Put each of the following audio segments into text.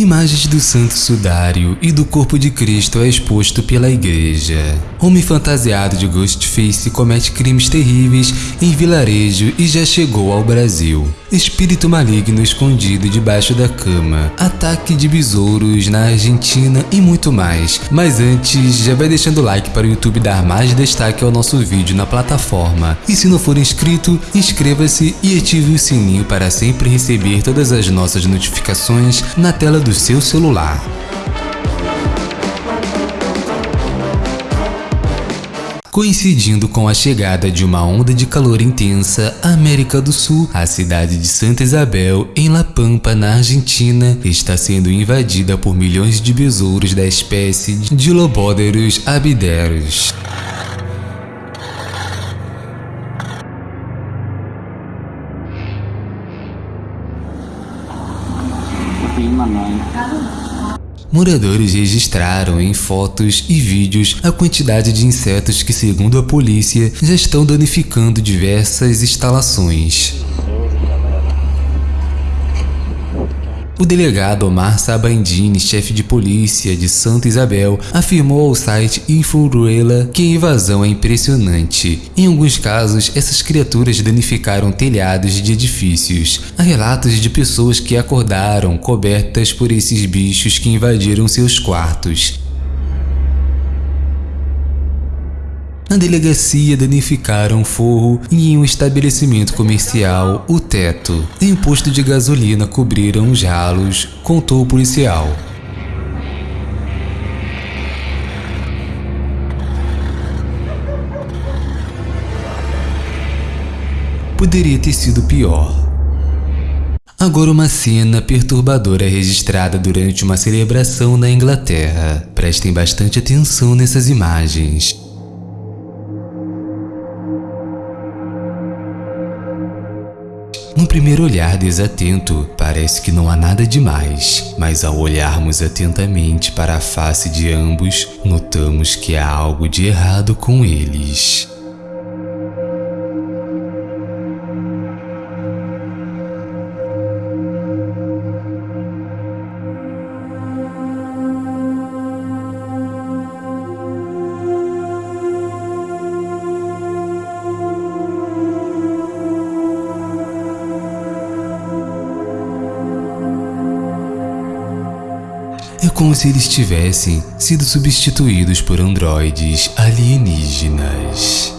Imagens do Santo Sudário e do corpo de Cristo é exposto pela igreja. Homem fantasiado de Ghostface comete crimes terríveis em vilarejo e já chegou ao Brasil. Espírito maligno escondido debaixo da cama. Ataque de besouros na Argentina e muito mais. Mas antes, já vai deixando o like para o YouTube dar mais destaque ao nosso vídeo na plataforma. E se não for inscrito, inscreva-se e ative o sininho para sempre receber todas as nossas notificações na tela do seu celular. Coincidindo com a chegada de uma onda de calor intensa à América do Sul, a cidade de Santa Isabel, em La Pampa, na Argentina, está sendo invadida por milhões de besouros da espécie de Lobóderos abideros. Moradores registraram em fotos e vídeos a quantidade de insetos que, segundo a polícia, já estão danificando diversas instalações. O delegado Omar Sabandini, chefe de polícia de Santa Isabel, afirmou ao site Inforuela que a invasão é impressionante. Em alguns casos, essas criaturas danificaram telhados de edifícios. Há relatos de pessoas que acordaram cobertas por esses bichos que invadiram seus quartos. Na delegacia danificaram forro e em um estabelecimento comercial o teto. Em um posto de gasolina cobriram os ralos, contou o policial. Poderia ter sido pior. Agora uma cena perturbadora é registrada durante uma celebração na Inglaterra. Prestem bastante atenção nessas imagens. No primeiro olhar desatento, parece que não há nada demais, mas ao olharmos atentamente para a face de ambos, notamos que há algo de errado com eles. É como se eles tivessem sido substituídos por androides alienígenas.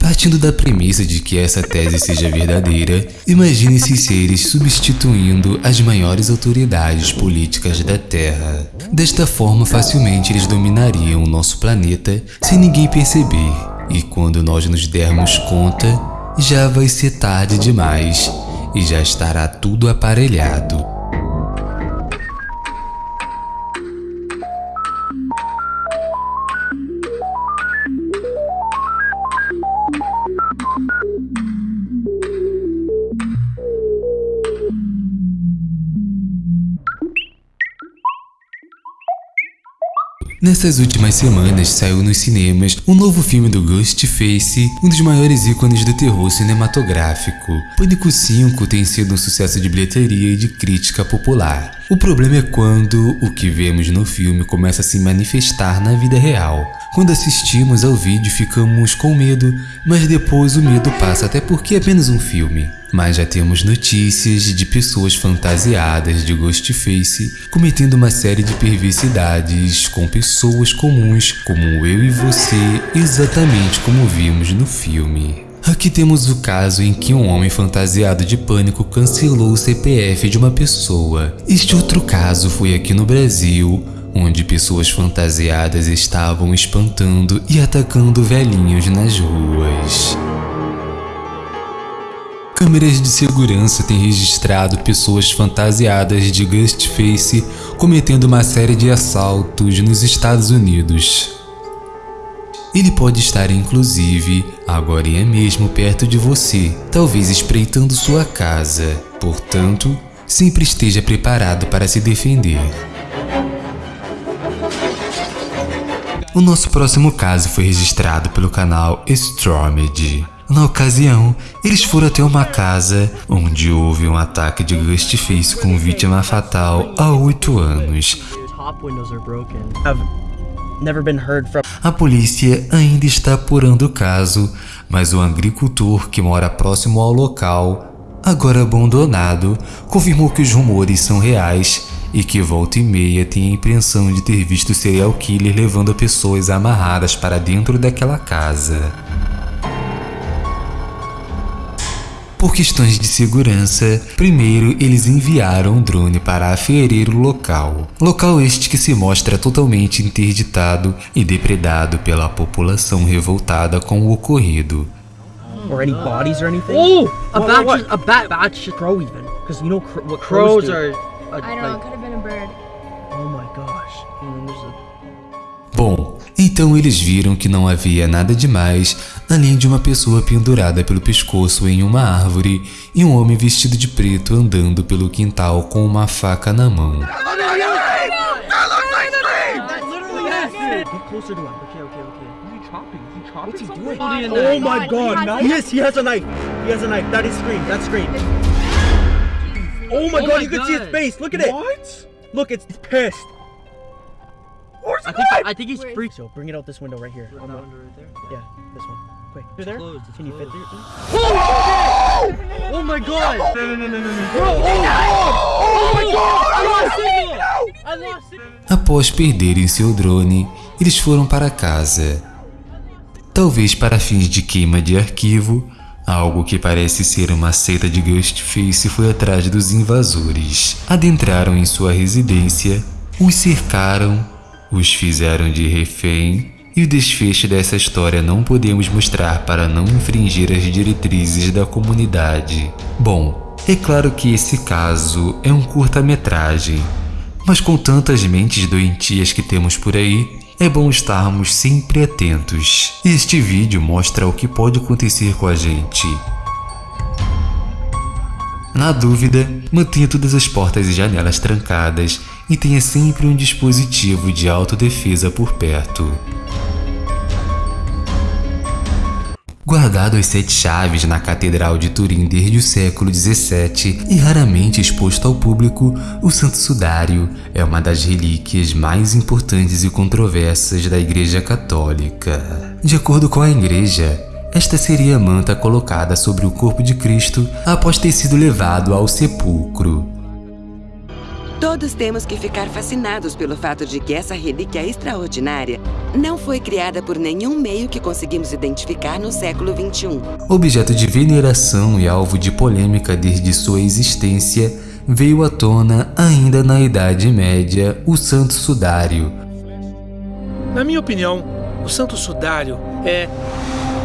Partindo da premissa de que essa tese seja verdadeira, imagine esses seres substituindo as maiores autoridades políticas da Terra. Desta forma, facilmente eles dominariam o nosso planeta sem ninguém perceber. E quando nós nos dermos conta, já vai ser tarde demais e já estará tudo aparelhado. Nessas últimas semanas saiu nos cinemas um novo filme do Ghostface, um dos maiores ícones do terror cinematográfico. Pânico 5 tem sido um sucesso de bilheteria e de crítica popular. O problema é quando o que vemos no filme começa a se manifestar na vida real. Quando assistimos ao vídeo ficamos com medo, mas depois o medo passa até porque é apenas um filme. Mas já temos notícias de pessoas fantasiadas de Ghostface cometendo uma série de perversidades com pessoas comuns como eu e você, exatamente como vimos no filme. Aqui temos o caso em que um homem fantasiado de pânico cancelou o CPF de uma pessoa. Este outro caso foi aqui no Brasil, onde pessoas fantasiadas estavam espantando e atacando velhinhos nas ruas. Câmeras de segurança têm registrado pessoas fantasiadas de Ghostface cometendo uma série de assaltos nos Estados Unidos. Ele pode estar inclusive agora é mesmo perto de você, talvez espreitando sua casa. Portanto, sempre esteja preparado para se defender. O nosso próximo caso foi registrado pelo canal Stormed. Na ocasião, eles foram até uma casa onde houve um ataque de Ghostface com vítima fatal há oito anos. A polícia ainda está apurando o caso, mas o agricultor que mora próximo ao local, agora abandonado, confirmou que os rumores são reais e que volta e meia tem a impressão de ter visto o serial killer levando pessoas amarradas para dentro daquela casa. Por questões de segurança, primeiro eles enviaram um drone para aferir o local. Local este que se mostra totalmente interditado e depredado pela população revoltada com o ocorrido. Or any bodies or anything? Oh! A bat, just, a bat, bat should crow even. Because you know cr what crows, crows are. I don't know, it could have been a bird. Oh my gosh. And there's a Bom, então eles viram que não havia nada demais além de uma pessoa pendurada pelo pescoço em uma árvore e um homem vestido de preto andando pelo quintal com uma faca na mão. Oh my god, Yes, he has a knife. He has a knife. That is Scream. That's Scream. Oh my Oh god, my you can see God. face. Look at it. What? Look, it's pissed. I think, I think he's freaked. So bring it out this window right here. Right there. Yeah, this one. Quick. Through there? closed, it's Can you fit through? Oh my god! No, no, no, no, no. Bro, oh my god! Oh my god! I lost signal! I lost signal! Após perderem seu drone, eles foram para casa. Talvez para fins de queima de arquivo, algo que parece ser uma seita de Ghostface foi atrás dos invasores. Adentraram em sua residência, os cercaram, os fizeram de refém e o desfecho dessa história não podemos mostrar para não infringir as diretrizes da comunidade. Bom, é claro que esse caso é um curta-metragem, mas com tantas mentes doentias que temos por aí, é bom estarmos sempre atentos. Este vídeo mostra o que pode acontecer com a gente. Na dúvida, mantenha todas as portas e janelas trancadas e tenha sempre um dispositivo de autodefesa por perto. Guardado as sete chaves na Catedral de Turim desde o século XVII e raramente exposto ao público, o Santo Sudário é uma das relíquias mais importantes e controversas da Igreja Católica. De acordo com a Igreja, esta seria a manta colocada sobre o corpo de Cristo após ter sido levado ao sepulcro. Todos temos que ficar fascinados pelo fato de que essa relíquia extraordinária não foi criada por nenhum meio que conseguimos identificar no século XXI. Objeto de veneração e alvo de polêmica desde sua existência, veio à tona ainda na Idade Média o Santo Sudário. Na minha opinião, o Santo Sudário é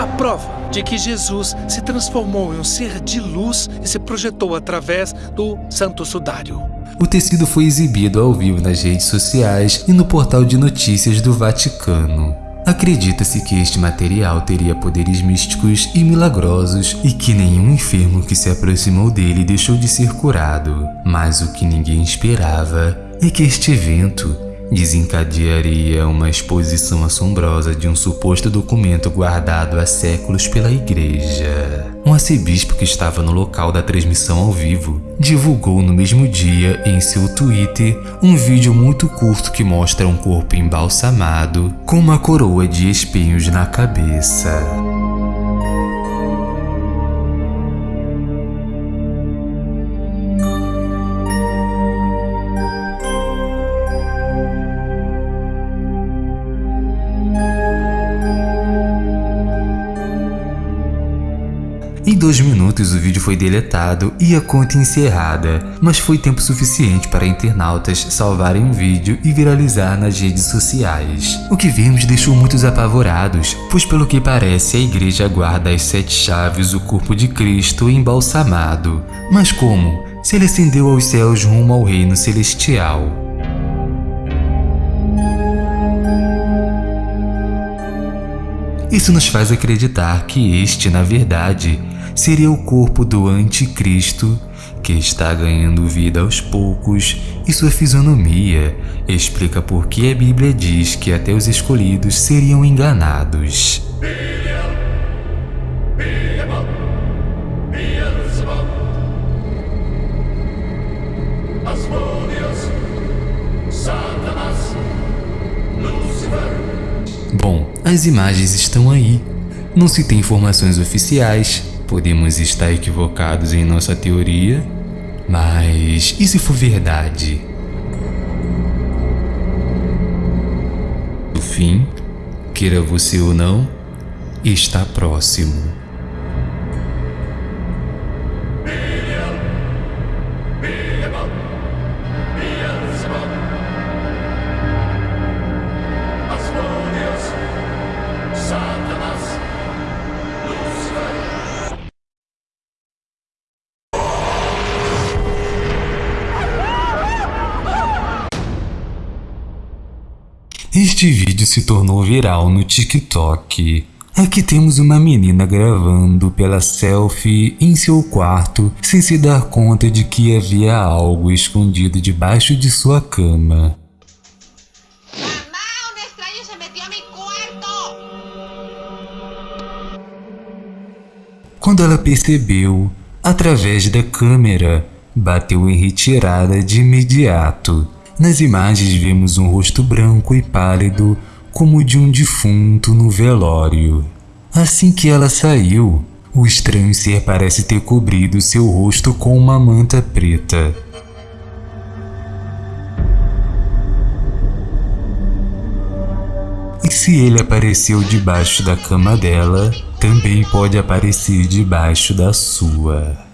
a prova de que Jesus se transformou em um ser de luz e se projetou através do Santo Sudário. O tecido foi exibido ao vivo nas redes sociais e no portal de notícias do Vaticano. Acredita-se que este material teria poderes místicos e milagrosos e que nenhum enfermo que se aproximou dele deixou de ser curado. Mas o que ninguém esperava é que este evento desencadearia uma exposição assombrosa de um suposto documento guardado há séculos pela igreja. Um arcebispo que estava no local da transmissão ao vivo divulgou no mesmo dia em seu Twitter um vídeo muito curto que mostra um corpo embalsamado com uma coroa de espinhos na cabeça. Em dois minutos o vídeo foi deletado e a conta encerrada, mas foi tempo suficiente para internautas salvarem o vídeo e viralizar nas redes sociais. O que vimos deixou muitos apavorados, pois pelo que parece a igreja guarda as sete chaves do corpo de Cristo embalsamado. Mas como? Se ele ascendeu aos céus rumo ao reino celestial. Isso nos faz acreditar que este, na verdade, seria o corpo do anticristo que está ganhando vida aos poucos e sua fisionomia explica por que a Bíblia diz que até os escolhidos seriam enganados. Satanás, Lucifer, as imagens estão aí. Não se tem informações oficiais, podemos estar equivocados em nossa teoria, mas e se for verdade? O fim, queira você ou não, está próximo. Este vídeo se tornou viral no TikTok. Aqui temos uma menina gravando pela selfie em seu quarto sem se dar conta de que havia algo escondido debaixo de sua cama. Quando ela percebeu, através da câmera, bateu em retirada de imediato. Nas imagens vemos um rosto branco e pálido como de um defunto no velório. Assim que ela saiu, o estranho ser parece ter cobrido seu rosto com uma manta preta. E se ele apareceu debaixo da cama dela, também pode aparecer debaixo da sua.